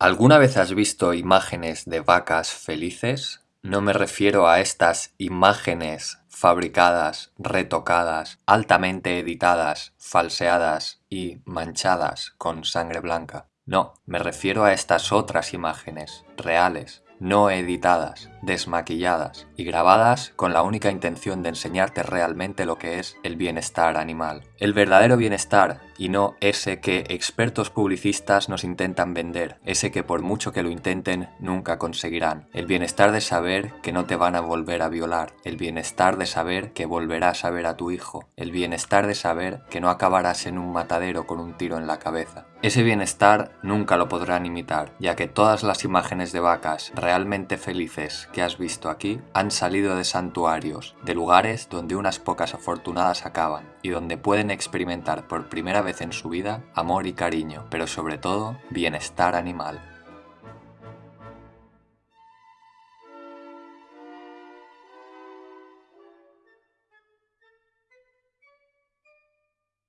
¿Alguna vez has visto imágenes de vacas felices? No me refiero a estas imágenes fabricadas, retocadas, altamente editadas, falseadas y manchadas con sangre blanca. No, me refiero a estas otras imágenes, reales, no editadas, desmaquilladas y grabadas con la única intención de enseñarte realmente lo que es el bienestar animal. El verdadero bienestar y no ese que expertos publicistas nos intentan vender, ese que por mucho que lo intenten nunca conseguirán. El bienestar de saber que no te van a volver a violar, el bienestar de saber que volverás a ver a tu hijo, el bienestar de saber que no acabarás en un matadero con un tiro en la cabeza. Ese bienestar nunca lo podrán imitar, ya que todas las imágenes de vacas realmente felices que has visto aquí han salido de santuarios, de lugares donde unas pocas afortunadas acaban y donde pueden experimentar por primera vez en su vida amor y cariño, pero sobre todo bienestar animal.